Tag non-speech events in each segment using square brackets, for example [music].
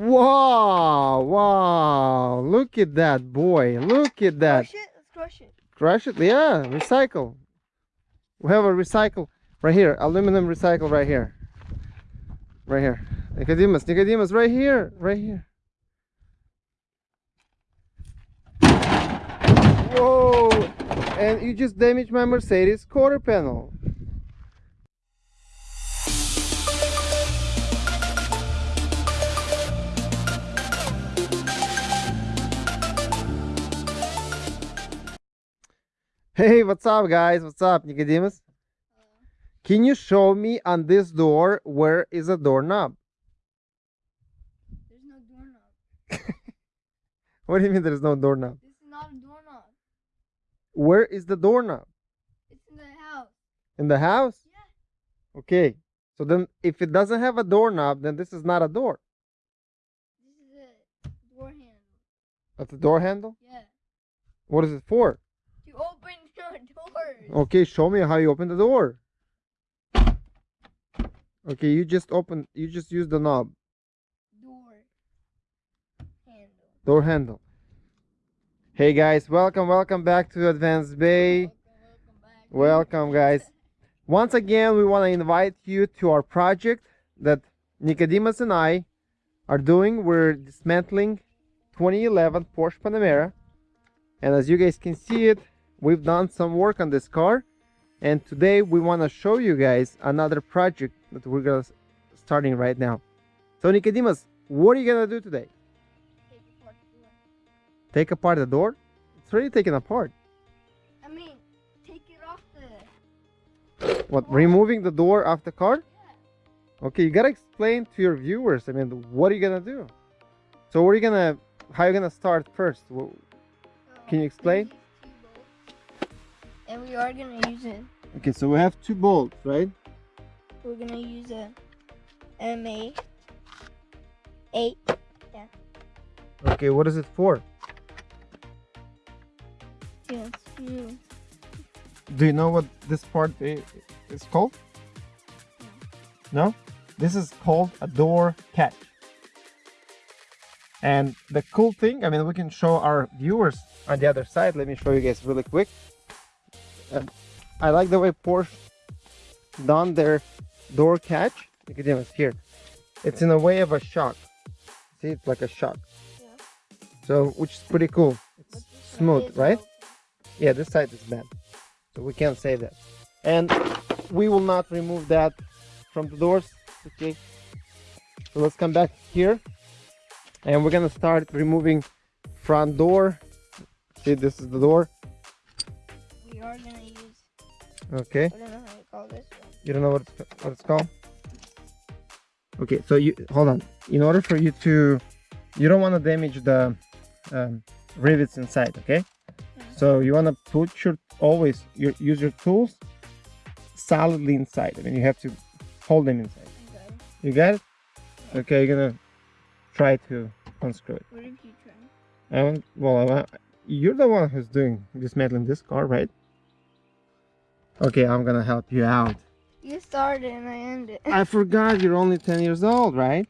Wow, wow. Look at that, boy. Look at that. Crush it. Let's crush it. Crush it? Yeah, recycle. We have a recycle right here. Aluminum recycle right here. Right here. Nicodemus, Nicodemus, right here. Right here. Whoa! And you just damaged my Mercedes quarter panel. Hey, what's up, guys? What's up, Nicodemus? Can you show me on this door where is a doorknob? There's no doorknob. [laughs] What do you mean there's no doorknob? This is not a doorknob. Where is the doorknob? It's in the house. In the house? Yeah. Okay. So then if it doesn't have a doorknob, then this is not a door. This is a door handle. That's a door handle? Yeah. What is it for? To open your doors. Okay, show me how you open the door. Okay, you just open you just use the knob, Door handle. door handle. Hey guys, welcome, welcome back to Advanced Bay. Welcome, welcome. Welcome guys. [laughs] Once again, we want to invite you to our project that Nicodemus and I are doing. We're dismantling 2011 Porsche Panamera. And as you guys can see it, we've done some work on this car. And today we want to show you guys another project that we're gonna starting right now. So Nicodemus, what are you gonna do today? Take apart the door. Take apart the door? It's already taken apart. I mean, take it off the. What, removing the door off the car? Yeah. Okay, you gotta explain to your viewers. I mean, what are you gonna do? So, what are you gonna? How are you gonna start first? Can you explain? These two bolts, And we are gonna use it. Okay, so we have two bolts, right? We're gonna use a MA eight. Okay, what is it for? to screw. Do you know what this part is called? No? This is called a door catch. And the cool thing, I mean, we can show our viewers on the other side. Let me show you guys really quick. Uh, I like the way Porsche done their door catch. Nicodemus, here. It's in a way of a shock. See, it's like a shock. Yeah. So, which is pretty cool. It's smooth, right? Yeah, this side is bad. So we can't say that. And we will not remove that from the doors. Okay. So let's come back here. And we're gonna start removing front door. See, this is the door. Are gonna use. Okay. I don't know how you call this one. You don't know what it's, what it's called? Okay, so you hold on. In order for you to, you don't want to damage the um, rivets inside. Okay. So you want to put your always your use your tools solidly inside. I mean, you have to hold them inside. Okay. You got it? Okay, you're gonna try to unscrew it. What if you try? I want, well, I want, you're the one who's doing dismantling this car, right? Okay, I'm gonna help you out. You started and I ended. I [laughs] forgot you're only 10 years old, right?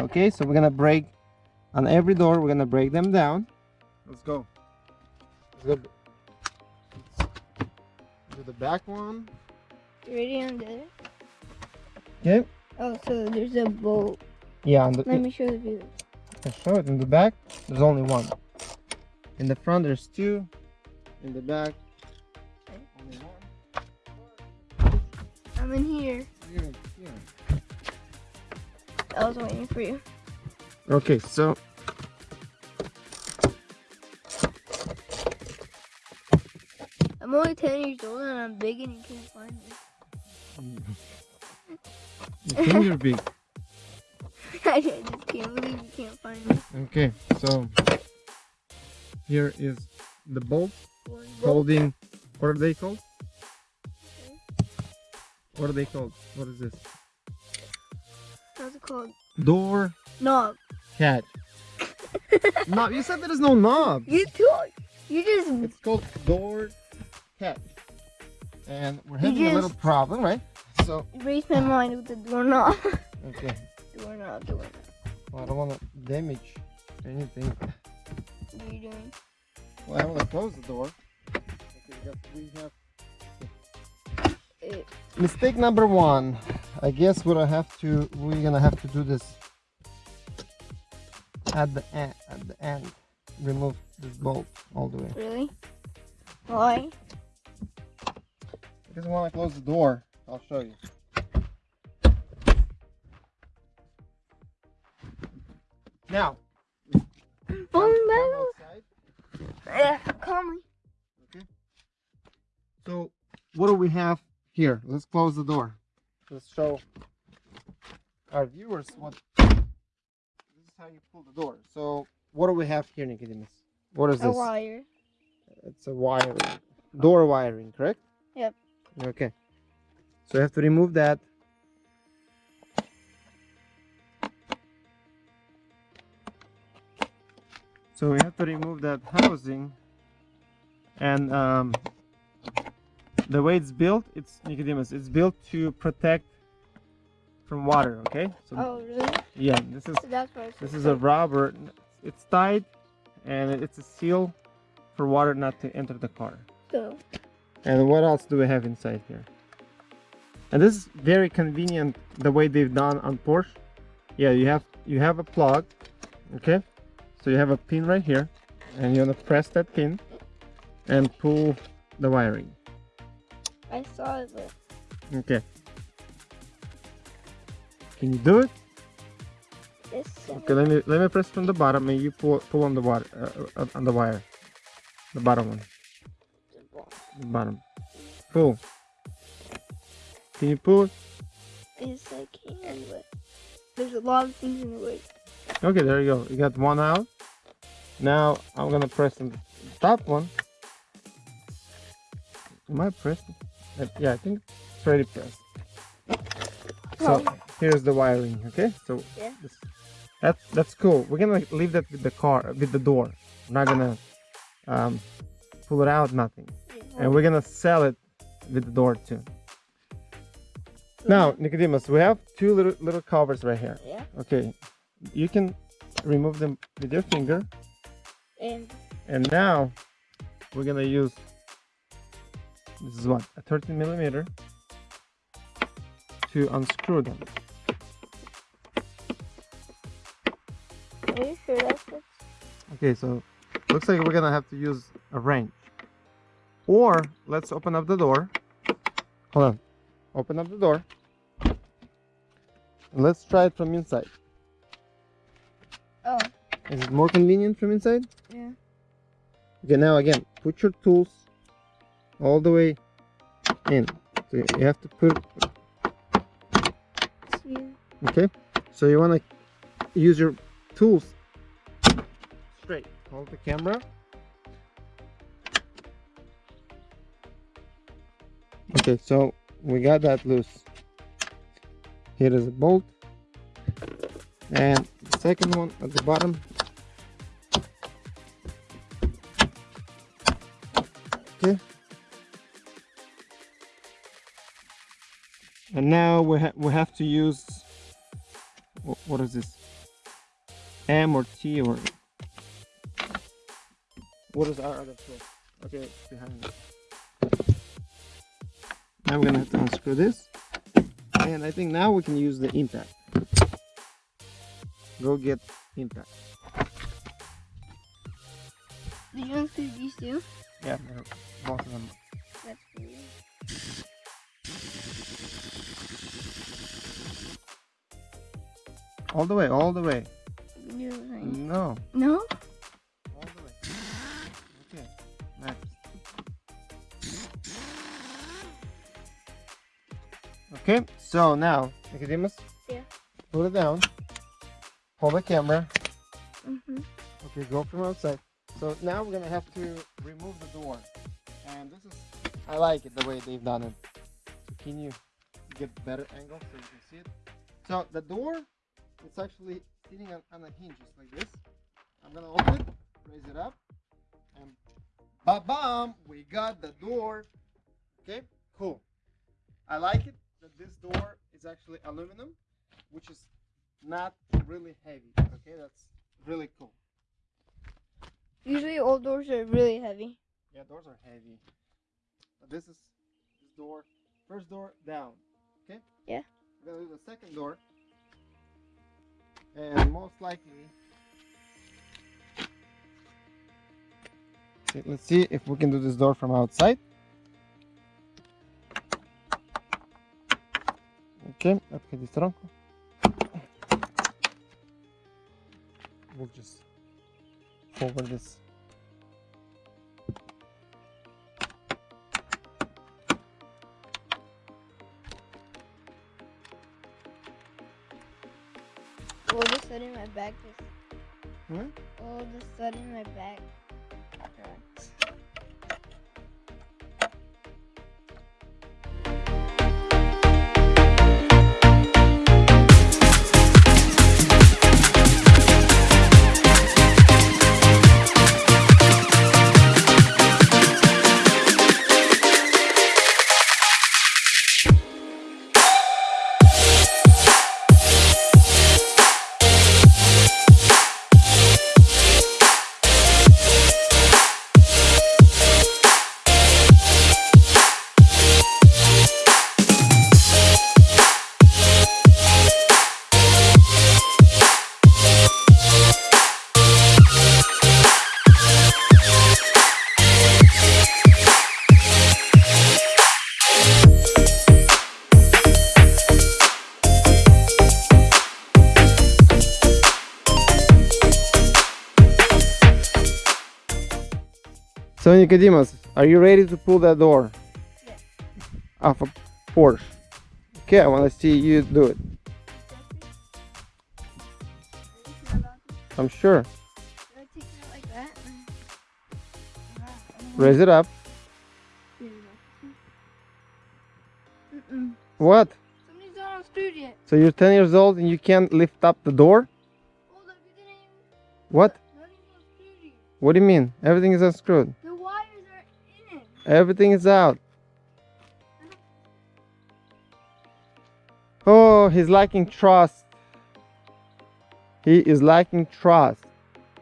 Okay, so we're gonna break on every door, we're gonna break them down. Let's go. Let's go. Do the back one. You ready undid it? Okay. Oh, so there's a bolt. Yeah, on the, Let me show the view. I show it in the back. There's only one. In the front, there's two. In the back, I'm in here. Here, here. I was waiting for you. Okay, so I'm only 10 years old and I'm big and you can't find me. you think you're big. I just can't believe you can't find me. Okay, so here is the bolt bolt. holding. What are they called? What are they called? What is this? How's it called? Door Knob. Cat. [laughs] knob. You said there is no knob. You told. You just. It's called door Cat. And we're having a little problem, right? So raised my mind with the doorknob. [laughs] okay. doorknob, doorknob. I don't want to damage anything. What are you doing? Well, I want to close the door. Okay, we, have mistake number one. I guess we're gonna have to. We're gonna have to do this at the end. At the end, remove this bolt all the way. really? Why? Because when I close the door. I'll show you. Now, Falling come metal. outside. Yeah, calmly. So, what do we have here? Let's close the door. Let's show our viewers what. This is how you pull the door. So, what do we have here, Nicodemus? What is A this? A wire. It's a wire. Door wiring, correct? Yep. Okay. So you have to remove that. So we have to remove that housing and um, the way it's built, it's Nicodemus, it's built to protect from water, okay? So Oh, really? yeah, this is So that's why it's this is a rubber. It's tied, and it's a seal for water not to enter the car. So, And what else do we have inside here? And this is very convenient the way they've done on Porsche. Yeah, you have you have a plug, okay? So you have a pin right here, and you wanna press that pin and pull the wiring. I saw it, Okay. Can you do it? it's Okay, let me let me press from the bottom, and you pull pull on the water uh, uh, on the wire, the bottom one. The bottom. Pull. Can you pull it? Yes, I can, but there's a lot of things in the way. Okay, there you go. You got one out. Now I'm gonna press on the top one. Am I pressing? Uh, Yeah, I think it's already pressed. So here's the wiring. Okay, so Yeah. this, that that's cool. We're gonna leave that with the car, with the door. We're not gonna um, pull it out, nothing. And we're gonna sell it with the door too. Now, Nicodemus, we have two little little covers right here. Yeah, Okay, you can remove them with your finger. and And now we're gonna use this is what a 13 millimeter to unscrew them. are you sure that's it? Okay, so looks like we're gonna have to use a wrench. Or let's open up the door. Hold on. Open up the door. And let's try it from inside. Oh, Is it more convenient from inside? yeah. Okay, now again, put your tools all the way in. So you have to put, okay? So you want to use your tools straight. Hold the camera. Okay, so we got that loose. Here is a bolt. And the second one at the bottom. Okay. And now we, ha we have to use, what is this? M or T or, what is our other tool? Okay, behind me. Now we're gonna have to unscrew this. And I think now we can use the impact. Go get impact. did you include these two? Yeah, both of them. That's weird. All the way, all the way. You know what I mean? No, No? all the way. Okay, next. Okay, so now, Nicodemus. Yeah. Put it down. Hold the camera. Mm-hmm. Okay, go from outside. So now we're gonna have to remove the door. And this is, I like it the way they've done it. So can you get better angle so you can see it? So the door, it's actually sitting on, on a hinge just like this. I'm gonna open it, raise it up, and ba-bam, we got the door. Okay, cool. I like it that this door is actually aluminum, which is not really heavy. Okay, that's really cool. Usually old doors are really heavy. Yeah, doors are heavy. But this is this door. First door down. Okay? Yeah. We're gonna do the second door. And most likely Okay, let's see if we can do this door from outside. Okay, apri di tronco. We'll just forward this. Sudden my back just. Hmm? All of a sudden my back So Nicodemus, are you ready to pull that door? Yeah. Off a Porsche. Okay, I want to see you do it. I'm sure. Should I take it like that? Raise it up. What? Somebody's not unscrewed yet. So you're 10 years old and you can't lift up the door? Hold up, you didn't even. What? Not even unscrewed yet. What do you mean? Everything is unscrewed. Everything is out. Oh, he's lacking trust. He is lacking trust.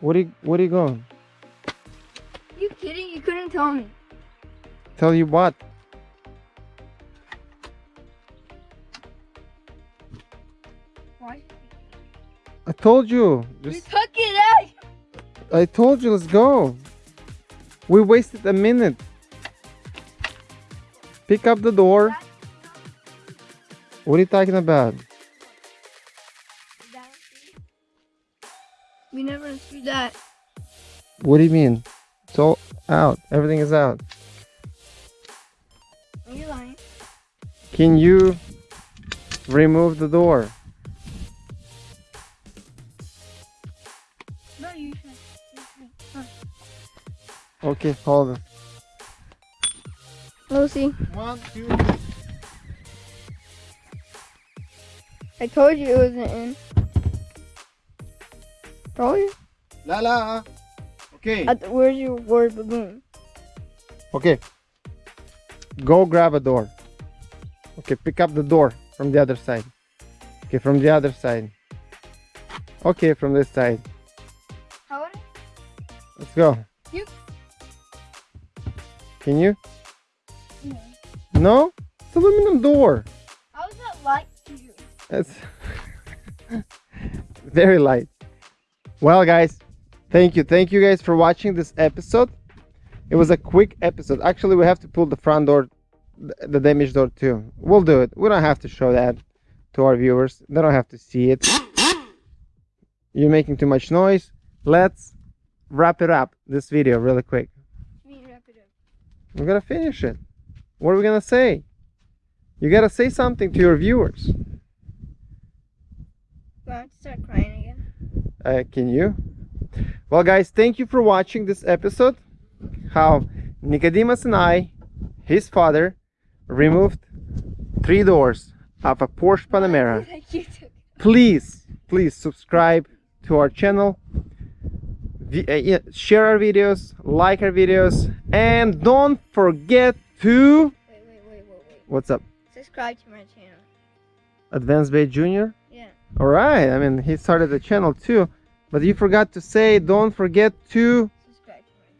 What are you, what are you going? you kidding? You couldn't tell me. Tell you what? Why? I told you. We took it out. I told you. Let's go. We wasted a minute. Pick up the door. What are you talking about? We never unscrewed that. What do you mean? It's all out. Everything is out. You're lying. Can you remove the door? No, you should. You should. Huh. Okay, hold on. We'll see. One, two. I told you it wasn't in. Told you. La la. Okay. At the, where's your word baboon? Okay. Go grab a door. Okay, pick up the door from the other side. Okay, from the other side. Okay, from this side. How Let's go. You- Can you? No. It's aluminum door. How is that light to you? It's [laughs] very light. Well, guys, thank you. Thank you guys for watching this episode. It was a quick episode. Actually, we have to pull the front door, the damaged door too. We'll do it. We don't have to show that to our viewers. They don't have to see it. You're making too much noise. Let's wrap it up, this video, really quick. Me wrap it up. We're gonna finish it. What are we gonna say? You gotta say something to your viewers. To start crying again? Uh, can you? Well, guys, thank you for watching this episode. How Nicodemus and I, his father, removed three doors of a Porsche Panamera. [laughs] Please, please subscribe to our channel, uh, share our videos, like our videos, and don't forget to. Wait, wait, wait, wait, wait. What's up? Subscribe to my channel. Advanced Bay Junior. Yeah. All right. I mean, he started the channel too, but you forgot to say. Don't forget to Subscribe to my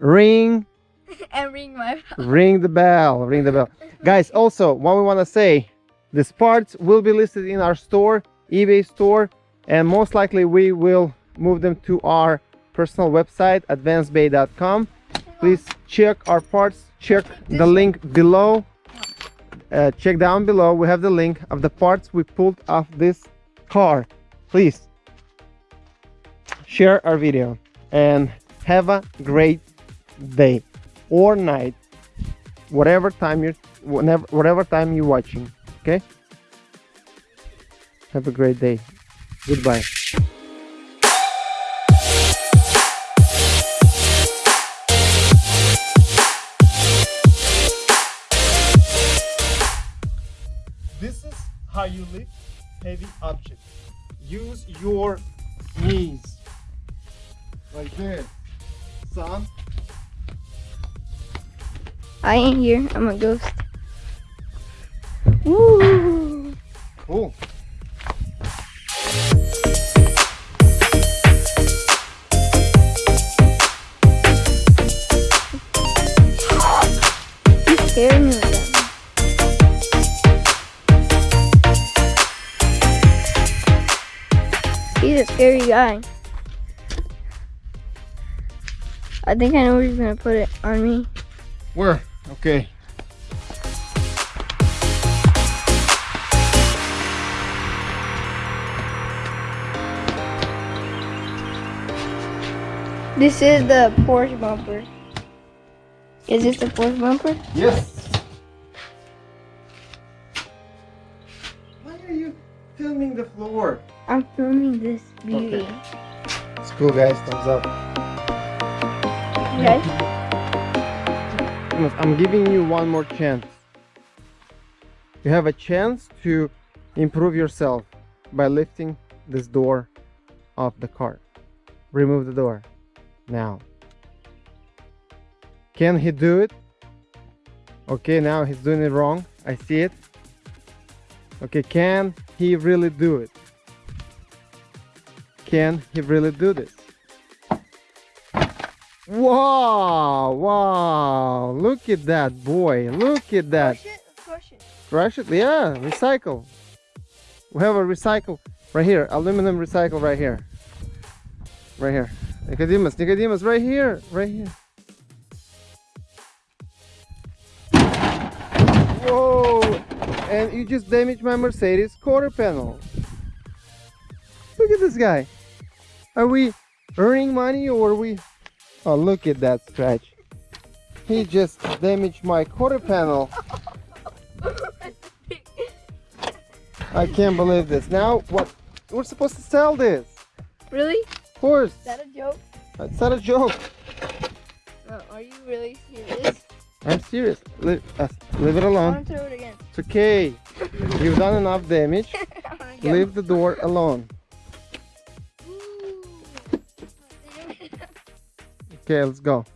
channel. ring, [laughs] and ring my bell. ring the bell, ring the bell, [laughs] guys. Also, what we want to say, these parts will be listed in our store, eBay store, and most likely we will move them to our personal website, advancedbay.com. Please check our parts. Check the link below. Uh, check down below. We have the link of the parts we pulled off this car. Please share our video and have a great day or night, whatever time you're, whenever, whatever time you're watching. Okay. Have a great day. Goodbye. How you lift heavy objects. Use your knees. Like this. Son. I ain't here. I'm a ghost. Woo! Cool. A scary guy. I think I know where he's gonna put it on me. Where? Okay. This is the Porsche bumper. Is this the Porsche bumper? Yes. Filming this beauty. Okay. It's cool, guys. Thumbs up. Okay. I'm giving you one more chance. You have a chance to improve yourself by lifting this door off the car. Remove the door now. Can he do it? Okay, now he's doing it wrong. I see it. Okay, can he really do it? Can he really do this? Wow, wow, look at that boy, look at that. Push it, push it. Crush it, yeah, recycle. We have a recycle right here, aluminum recycle right here. Right here. Nicodemus, Nicodemus, right here, right here. Whoa, and you just damaged my Mercedes quarter panel. Look at this guy. Are we earning money or are we Oh, look at that scratch. He just damaged my quarter panel. I can't believe this. Now, what? We're supposed to sell this. really? Of course. Is that a joke? It's not a joke. No, are you really serious? I'm serious. Leave, uh, leave it I alone. want to throw it again. It's okay. [laughs] You've done enough damage. [laughs] I wanna go. Leave the door alone. Okay, let's go.